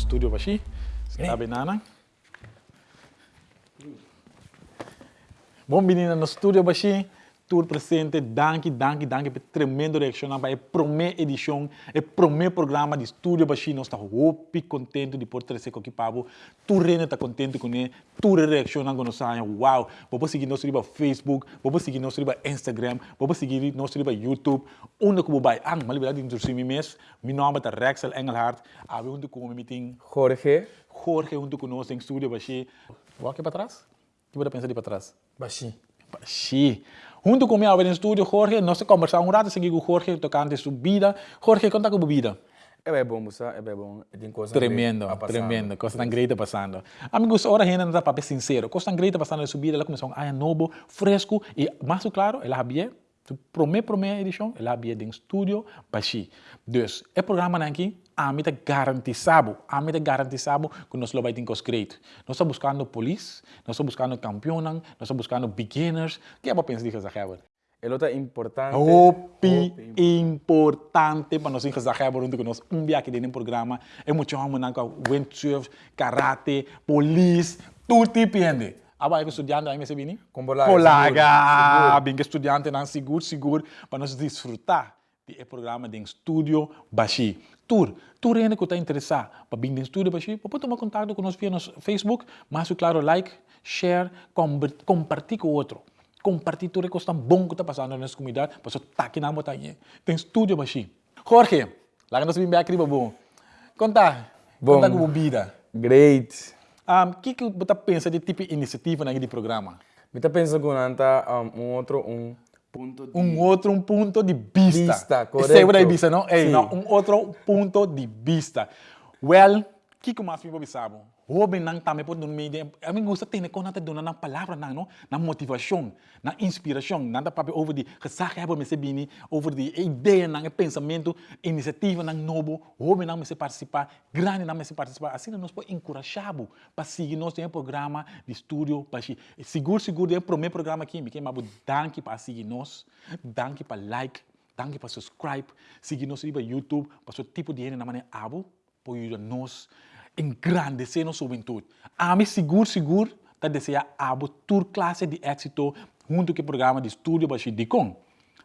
studio Bashi. Está bem, Nana? Bom, menina, no studio Bashi. Tour presente, danke, danke, danke por tremendo reação para a primeira edição, o primeiro programa de Estúdio Baixinho. Nós estamos muito contentes de poder trazer aqui para você. Tu Rene está contente com ele, tu reaciona quando sai, uau, vou seguir nós no Facebook, vou seguir nós no Instagram, vou seguir nós no YouTube. Onde que vai? Ah, mas verdade, introduzir me mesmo. Meu nome é Rexel Engelhardt. Onde que eu meeting. Jorge. Jorge, onde que nós em Estúdio Baixinho. Vou aqui para trás? O que você pensa de para trás? Baixinho. Baixinho. Junto com meu no estúdio, Jorge, nós conversamos um rato, segui com Jorge, tocando sua vida. Jorge, conta com a vida. É bem bom, Musa, é bem bom. Tem coisa tremendo, tremendo, coisa tão grande passando. Amigos, ora ainda não está para ser sincero, coisa tão grande passando na sua vida, ela começou a novo, fresco e mais claro, ela havia Primeira, primeira edição, ela havia em estúdio, baixi. Dus, o programa aqui, a mim está garantizado, a mim está garantizado que nós vamos ter coisas great. Nós estamos buscando police, nós estamos buscando campeões, nós estamos buscando beginners. O que é para pensar disso, Heber? É outra importante. Opi, importante para nós encaixar junto com nós um aqui dentro do programa. É muito bom, windsurf, karate, police, tudo tipo de Aba que estudante aí me bini? Com bolaga. Bolaga. Bem que estudante não seguro, seguro, para nós desfrutar do programa de estúdio Baixi. Tour, tour ainda que está interessado para vir no estúdio Baixi, pode tomar contato nós via no Facebook, mas claro, like, share, compartilhar com o outro. Compartilhar tudo que está bom que está passando na nossa comunidade, para você estar aqui na montanha. Tem estúdio Baixi. Jorge, lá que nós vimos aqui, bom. Conta, bom. conta com vida. Great. O que que você pensa de tipo de iniciativa naquele programa? Eu pensando que um outro um ponto de... Um outro um ponto de vista. Vista, correto. Esse é vista, não? Ei, não, um outro ponto de vista. Well, o que que mais me sabe? Nang também pode no meio a mim gosta ter conta dona na palavra na não na motivação na inspiração nada para over de gesaga hebben me bini over de ideia na pensamento iniciativa na novo Robin nang me participar grande nang me participar assim nós pode encorajar para seguir um programa de estúdio para seguro seguro é o primeiro programa aqui me que mas danke para seguir nós danke para like danke para subscribe. Seguir nós no YouTube para o tipo de na maneira abo para nós engrandecer nossa juventude. A mim, seguro, seguro, tá desejar abo tour classe de êxito junto com o programa de estudo baixo de com.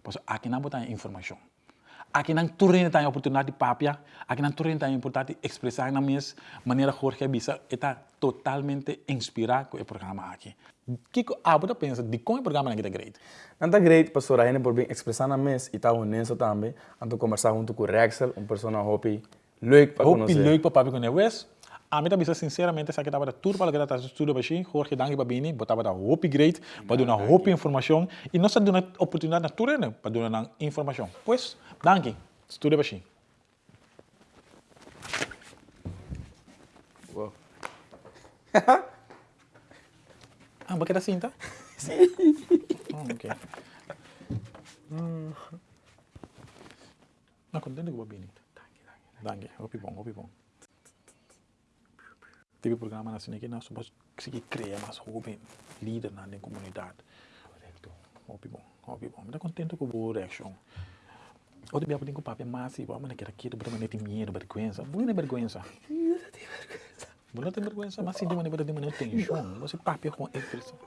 Pois aqui não botar informação. Aqui não turene tem oportunidade de papia, aqui não turene tem oportunidade de expressar na minha maneira Jorge Bisa está totalmente inspirado com o programa aqui. O que a você pensa de como o programa aqui é great? Não está great, pastor, ainda por bem expressar na minha e está honesto também, ando conversar junto com o Rexel, uma pessoa hope leuk para conhecer. Hope leuk para papi conhecer. A mim também, sinceramente, essa aqui estava tudo para que está tudo baixinho, Jorge Dangue Babini, botava da hope great, para dar uma hope informação, e nós dando oportunidade na tua né, para dar informação. Pois, danke, tudo baixinho. Uau. ah, porque era assim, tá? Sim. Oh, ok. Hum. Não, contente com o Babini. Danke, hope bom, hope bom. TV programa nacional que nós somos conseguir criar mais jovem líder na comunidade. Correto. Muito bom, muito bom. Estou contente com boa reação. Outro dia eu tenho um papel massivo, mas naquela aqui, para não ter medo, vergonha. Não tem vergonha. Não tem vergonha, mas sim, de maneira de maneira tensão. Você papel com expressão.